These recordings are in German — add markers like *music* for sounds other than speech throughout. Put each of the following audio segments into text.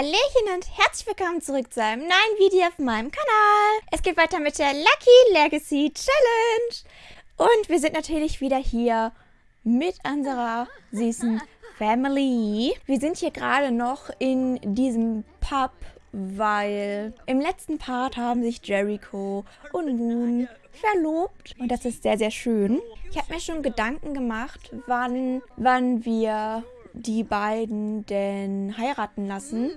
Hallöchen und herzlich willkommen zurück zu einem neuen Video auf meinem Kanal. Es geht weiter mit der Lucky Legacy Challenge. Und wir sind natürlich wieder hier mit unserer süßen Family. Wir sind hier gerade noch in diesem Pub, weil im letzten Part haben sich Jericho und Moon verlobt. Und das ist sehr, sehr schön. Ich habe mir schon Gedanken gemacht, wann, wann wir die beiden denn heiraten lassen.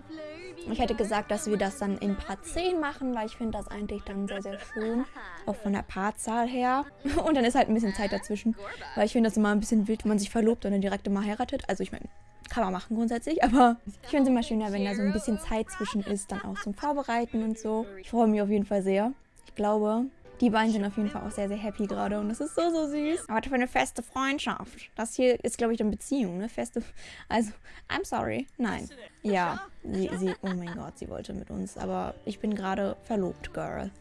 Ich hätte gesagt, dass wir das dann in Part 10 machen, weil ich finde das eigentlich dann sehr, sehr schön. Auch von der Paarzahl her. *laughs* Und dann ist halt ein bisschen Zeit dazwischen. Weil ich finde das immer ein bisschen wild, wenn man sich verlobt und dann direkt immer heiratet. Also ich meine, kann man machen grundsätzlich, aber ich finde es immer schöner, wenn da so ein bisschen Zeit zwischen ist, dann auch zum Vorbereiten und so. Ich freue mich auf jeden Fall sehr. Ich glaube, die beiden sind auf jeden Fall auch sehr, sehr happy gerade und das ist so, so süß. Aber für eine feste Freundschaft. Das hier ist, glaube ich, eine Beziehung, ne? Feste, also, I'm sorry. Nein. Ja, sie, sie, oh mein Gott, sie wollte mit uns, aber ich bin gerade verlobt, Girl.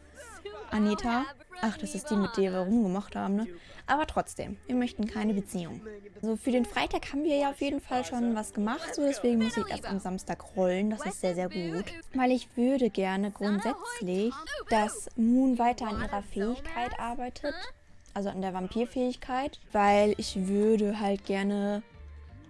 Anita. Ach, das ist die, mit der wir rumgemacht haben, ne? Aber trotzdem, wir möchten keine Beziehung. So, für den Freitag haben wir ja auf jeden Fall schon was gemacht, so deswegen muss ich erst am Samstag rollen. Das ist sehr, sehr gut. Weil ich würde gerne grundsätzlich, dass Moon weiter an ihrer Fähigkeit arbeitet. Also an der Vampirfähigkeit. Weil ich würde halt gerne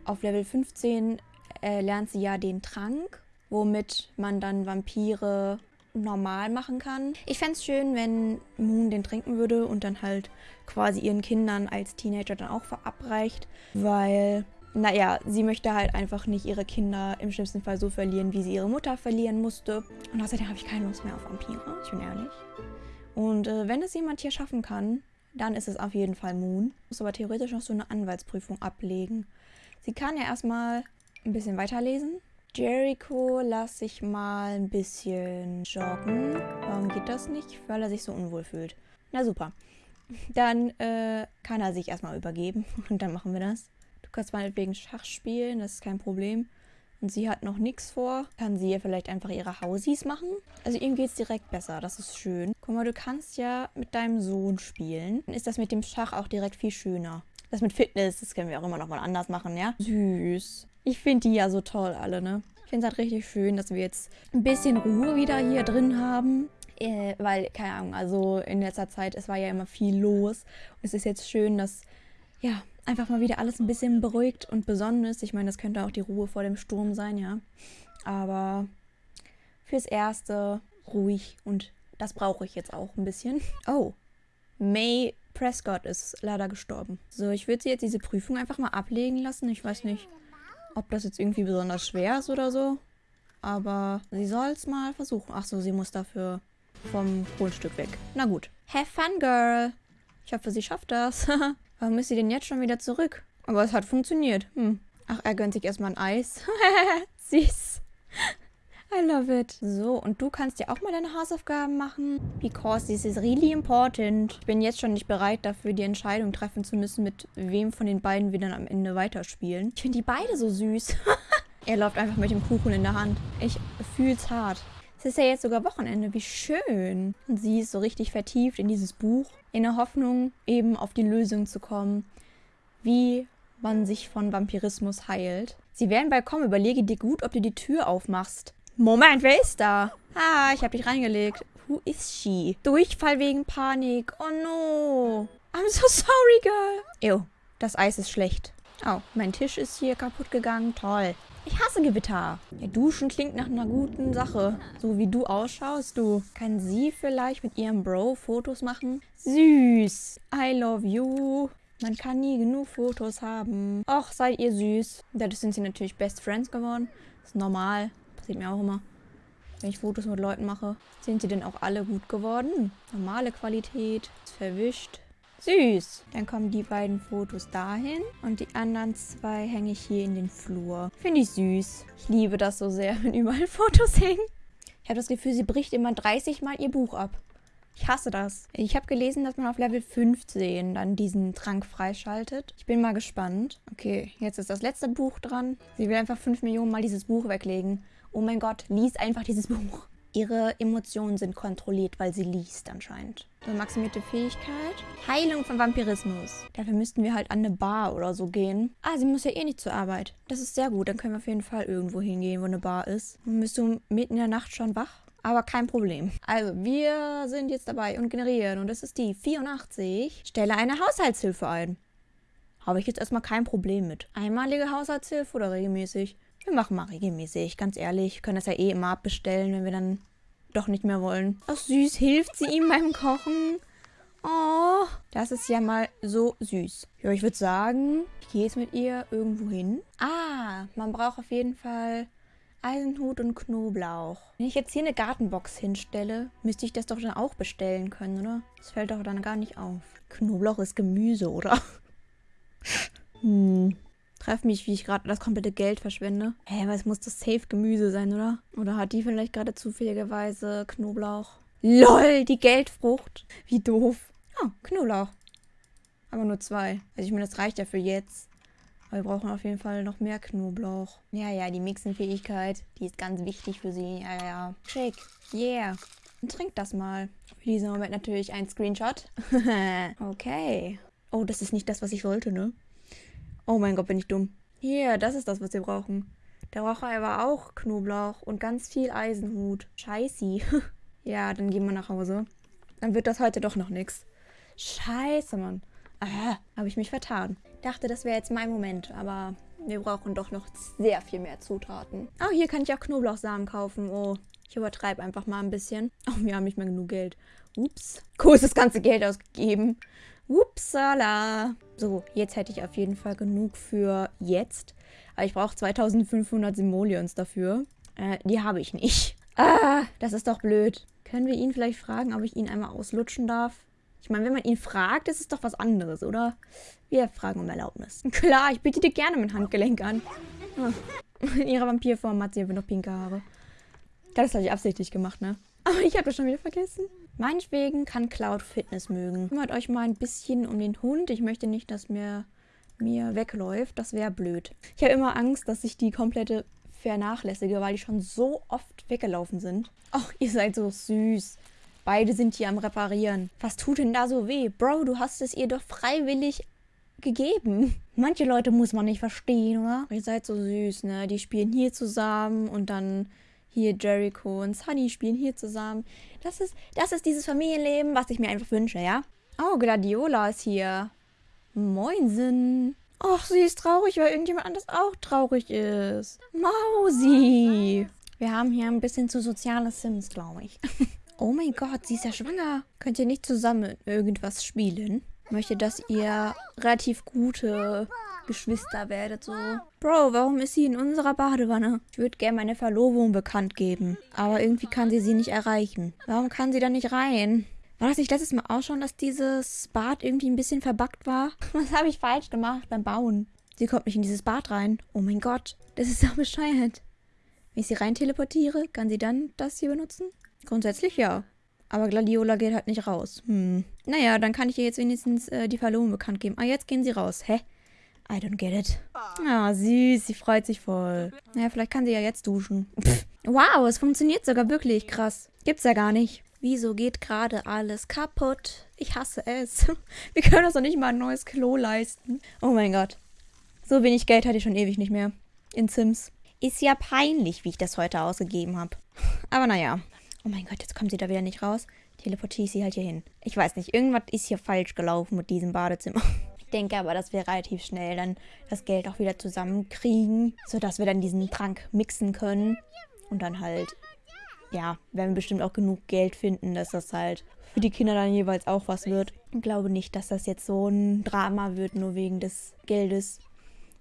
auf Level 15 äh, lernt sie ja den Trank, womit man dann Vampire normal machen kann. Ich fände es schön, wenn Moon den trinken würde und dann halt quasi ihren Kindern als Teenager dann auch verabreicht, weil, naja, sie möchte halt einfach nicht ihre Kinder im schlimmsten Fall so verlieren, wie sie ihre Mutter verlieren musste. Und außerdem habe ich keine Lust mehr auf Vampire, ich bin ehrlich. Und äh, wenn es jemand hier schaffen kann, dann ist es auf jeden Fall Moon. Muss aber theoretisch noch so eine Anwaltsprüfung ablegen. Sie kann ja erstmal ein bisschen weiterlesen Jericho lasse ich mal ein bisschen joggen. Warum geht das nicht? Weil er sich so unwohl fühlt. Na super. Dann äh, kann er sich erstmal übergeben *laughs* und dann machen wir das. Du kannst meinetwegen Schach spielen, das ist kein Problem. Und sie hat noch nichts vor. Kann sie ja vielleicht einfach ihre Hausies machen? Also ihm geht es direkt besser, das ist schön. Guck mal, du kannst ja mit deinem Sohn spielen. Dann ist das mit dem Schach auch direkt viel schöner. Das mit Fitness, das können wir auch immer noch mal anders machen, ja? Süß. Ich finde die ja so toll alle, ne? Ich finde es halt richtig schön, dass wir jetzt ein bisschen Ruhe wieder hier drin haben. Äh, weil, keine Ahnung, also in letzter Zeit, es war ja immer viel los. Und es ist jetzt schön, dass, ja, einfach mal wieder alles ein bisschen beruhigt und besonnen ist. Ich meine, das könnte auch die Ruhe vor dem Sturm sein, ja. Aber fürs Erste ruhig und das brauche ich jetzt auch ein bisschen. Oh, May Prescott ist leider gestorben. So, ich würde sie jetzt diese Prüfung einfach mal ablegen lassen. Ich weiß nicht, ob das jetzt irgendwie besonders schwer ist oder so. Aber sie soll es mal versuchen. Ach so, sie muss dafür vom Grundstück weg. Na gut. Have fun, girl. Ich hoffe, sie schafft das. *laughs* Warum ist sie denn jetzt schon wieder zurück? Aber es hat funktioniert. Hm. Ach, er gönnt sich erstmal ein Eis. *laughs* Süß. I love it. So, und du kannst ja auch mal deine Hausaufgaben machen. Because this is really important. Ich bin jetzt schon nicht bereit dafür, die Entscheidung treffen zu müssen, mit wem von den beiden wir dann am Ende weiterspielen. Ich finde die beide so süß. *laughs* er läuft einfach mit dem Kuchen in der Hand. Ich fühl's hart. Es ist ja jetzt sogar Wochenende. Wie schön. Und sie ist so richtig vertieft in dieses Buch. In der Hoffnung, eben auf die Lösung zu kommen. Wie man sich von Vampirismus heilt. Sie werden bald kommen. Überlege dir gut, ob du die Tür aufmachst. Moment, wer ist da? Ah, ich habe dich reingelegt. Who is she? Durchfall wegen Panik. Oh no. I'm so sorry, girl. Ew, das Eis ist schlecht. Oh, mein Tisch ist hier kaputt gegangen. Toll. Ich hasse Gewitter. Ja, duschen klingt nach einer guten Sache. So wie du ausschaust, du. Kann sie vielleicht mit ihrem Bro Fotos machen? Süß. I love you. Man kann nie genug Fotos haben. Och, seid ihr süß. Dadurch sind sie natürlich Best Friends geworden. ist normal. Passiert mir auch immer. Wenn ich Fotos mit Leuten mache. Sind sie denn auch alle gut geworden? Normale Qualität. Verwischt. Süß. Dann kommen die beiden Fotos dahin. Und die anderen zwei hänge ich hier in den Flur. Finde ich süß. Ich liebe das so sehr, *laughs* wenn überall Fotos hängen. Ich habe das Gefühl, sie bricht immer 30 Mal ihr Buch ab. Ich hasse das. Ich habe gelesen, dass man auf Level 15 dann diesen Trank freischaltet. Ich bin mal gespannt. Okay, jetzt ist das letzte Buch dran. Sie will einfach 5 Millionen Mal dieses Buch weglegen. Oh mein Gott, lies einfach dieses Buch. Ihre Emotionen sind kontrolliert, weil sie liest anscheinend. So, maximierte Fähigkeit. Heilung von Vampirismus. Dafür müssten wir halt an eine Bar oder so gehen. Ah, sie muss ja eh nicht zur Arbeit. Das ist sehr gut. Dann können wir auf jeden Fall irgendwo hingehen, wo eine Bar ist. Dann bist du mitten in der Nacht schon wach. Aber kein Problem. Also, wir sind jetzt dabei und generieren. Und das ist die 84. Stelle eine Haushaltshilfe ein. Habe ich jetzt erstmal kein Problem mit. Einmalige Haushaltshilfe oder regelmäßig? Wir machen mal regelmäßig, ganz ehrlich. Können das ja eh immer abbestellen, wenn wir dann doch nicht mehr wollen. Ach süß, hilft sie ihm beim Kochen? Oh, das ist ja mal so süß. Ja, ich würde sagen, ich gehe jetzt mit ihr irgendwo hin. Ah, man braucht auf jeden Fall Eisenhut und Knoblauch. Wenn ich jetzt hier eine Gartenbox hinstelle, müsste ich das doch dann auch bestellen können, oder? Das fällt doch dann gar nicht auf. Knoblauch ist Gemüse, oder? *laughs* hm. Treff mich, wie ich gerade das komplette Geld verschwende. Hä, hey, was muss das safe Gemüse sein, oder? Oder hat die vielleicht gerade zufälligerweise Knoblauch? LOL, die Geldfrucht. Wie doof. Oh, Knoblauch. Aber nur zwei. Also ich meine, das reicht ja für jetzt. Aber wir brauchen auf jeden Fall noch mehr Knoblauch. Ja, ja, die Mixenfähigkeit, die ist ganz wichtig für sie. Ja, ja. Shake. Yeah. Und trink das mal. Für diesen Moment natürlich ein Screenshot. *laughs* okay. Oh, das ist nicht das, was ich wollte, ne? Oh mein Gott, bin ich dumm. Hier, das ist das, was wir brauchen. Der braucht aber auch Knoblauch und ganz viel Eisenhut. Scheiße. *laughs* ja, dann gehen wir nach Hause. Dann wird das heute doch noch nichts. Scheiße, Mann. Ah, habe ich mich vertan. Dachte, das wäre jetzt mein Moment, aber wir brauchen doch noch sehr viel mehr Zutaten. Oh, hier kann ich auch Knoblauchsamen kaufen. Oh, ich übertreibe einfach mal ein bisschen. *laughs* Oh, wir haben nicht mehr genug Geld. Ups. Cool, das ganze Geld ausgegeben. Upsala. So, jetzt hätte ich auf jeden Fall genug für jetzt. Aber ich brauche 2500 Simoleons dafür. Äh, die habe ich nicht. Ah, das ist doch blöd. Können wir ihn vielleicht fragen, ob ich ihn einmal auslutschen darf? Ich meine, wenn man ihn fragt, ist es doch was anderes, oder? Wir fragen um Erlaubnis. *laughs* Klar, ich biete dir gerne mein Handgelenk an. Ah. In ihrer Vampirform hat sie einfach noch pinke Haare. Das habe ich absichtlich gemacht, ne? Aber ich habe das schon wieder vergessen. Meinetwegen kann Cloud Fitness mögen. Kümmert euch mal ein bisschen um den Hund. Ich möchte nicht, dass mir, mir wegläuft. Das wäre blöd. Ich habe immer Angst, dass ich die komplette vernachlässige, weil die schon so oft weggelaufen sind. Ach, ihr seid so süß. Beide sind hier am Reparieren. Was tut denn da so weh? Bro, du hast es ihr doch freiwillig gegeben. Manche Leute muss man nicht verstehen, oder? Ihr seid so süß, ne? Die spielen hier zusammen und dann hier Jericho und Sunny spielen hier zusammen. Das ist, das ist dieses Familienleben, was ich mir einfach wünsche, ja? Oh, Gladiola ist hier. Moinsen. Och, sie ist traurig, weil irgendjemand anders auch traurig ist. Mausi. Wir haben hier ein bisschen zu soziale Sims, glaube ich. *laughs* oh mein Gott, sie ist ja schwanger. Könnt ihr nicht zusammen irgendwas spielen? möchte, dass ihr relativ gute Geschwister werdet, so. Bro, warum ist sie in unserer Badewanne? Ich würde gerne meine Verlobung bekannt geben. Aber irgendwie kann sie sie nicht erreichen. Warum kann sie da nicht rein? War das nicht letztes Mal auch schon, dass dieses Bad irgendwie ein bisschen verbackt war? *laughs* Was habe ich falsch gemacht beim Bauen? Sie kommt nicht in dieses Bad rein. Oh mein Gott, das ist so bescheuert. Wenn ich sie rein teleportiere, kann sie dann das hier benutzen? Grundsätzlich ja. Aber Gladiola geht halt nicht raus. Hm. Naja, dann kann ich ihr jetzt wenigstens äh, die Verlobung bekannt geben. Ah, jetzt gehen sie raus. Hä? I don't get it. Ah, süß. Sie freut sich voll. Naja, vielleicht kann sie ja jetzt duschen. Pff. Wow, es funktioniert sogar wirklich. Krass. Gibt's ja gar nicht. Wieso geht gerade alles kaputt? Ich hasse es. *laughs* Wir können uns doch nicht mal ein neues Klo leisten. Oh mein Gott. So wenig Geld hatte ich schon ewig nicht mehr. In Sims. Ist ja peinlich, wie ich das heute ausgegeben habe. Aber naja, Oh mein Gott, jetzt kommt sie da wieder nicht raus. Teleportiere sie halt hier hin. Ich weiß nicht, irgendwas ist hier falsch gelaufen mit diesem Badezimmer. *laughs* Ich denke aber, dass wir relativ schnell dann das Geld auch wieder zusammenkriegen, sodass wir dann diesen Trank mixen können. Und dann halt, ja, werden wir bestimmt auch genug Geld finden, dass das halt für die Kinder dann jeweils auch was wird. Ich glaube nicht, dass das jetzt so ein Drama wird, nur wegen des Geldes.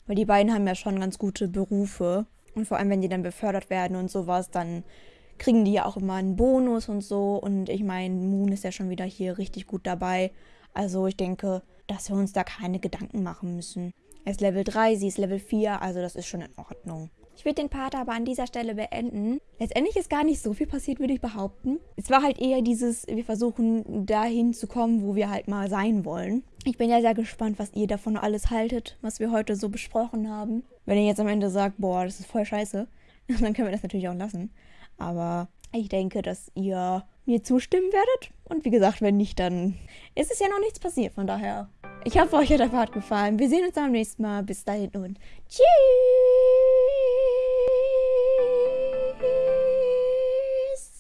Weil die beiden haben ja schon ganz gute Berufe. Und vor allem, wenn die dann befördert werden und sowas, dann kriegen die ja auch immer einen Bonus und so. Und ich meine, Moon ist ja schon wieder hier richtig gut dabei. Also ich denke, dass wir uns da keine Gedanken machen müssen. Er ist Level 3, sie ist Level 4, also das ist schon in Ordnung. Ich würde den Part aber an dieser Stelle beenden. Letztendlich ist gar nicht so viel passiert, würde ich behaupten. Es war halt eher dieses, wir versuchen dahin zu kommen, wo wir halt mal sein wollen. Ich bin ja sehr gespannt, was ihr davon alles haltet, was wir heute so besprochen haben. Wenn ihr jetzt am Ende sagt, boah, das ist voll scheiße, *laughs* dann können wir das natürlich auch lassen. Aber Ich denke, dass ihr mir zustimmen werdet. Und wie gesagt, wenn nicht, dann ist es ja noch nichts passiert. Von daher, ich hoffe, euch hat der Part gefallen. Wir sehen uns beim nächsten Mal. Bis dahin und tschüss.